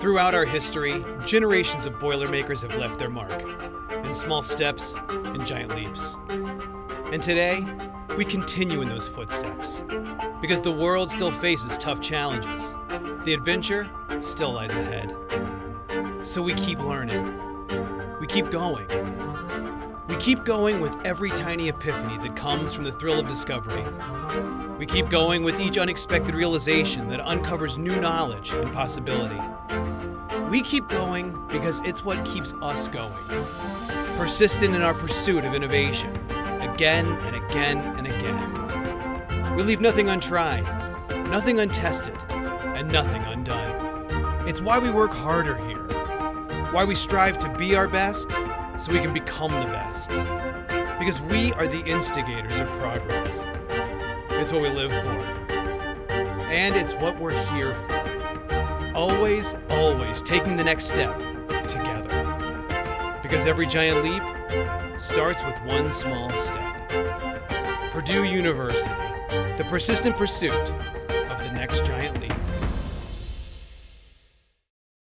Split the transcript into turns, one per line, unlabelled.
Throughout our history, generations of Boilermakers have left their mark in small steps and giant leaps. And today, we continue in those footsteps because the world still faces tough challenges. The adventure still lies ahead. So we keep learning. We keep going. We keep going with every tiny epiphany that comes from the thrill of discovery. We keep going with each unexpected realization that uncovers new knowledge and possibility. We keep going because it's what keeps us going. Persistent in our pursuit of innovation, again and again and again. We leave nothing untried, nothing untested, and nothing undone. It's why we work harder here, why we strive to be our best so we can become the best. Because we are the instigators of progress. It's what we live for. And it's what we're here for. Always, always taking the next step together. Because every giant leap starts with one small step. Purdue University, the persistent pursuit of the next giant leap.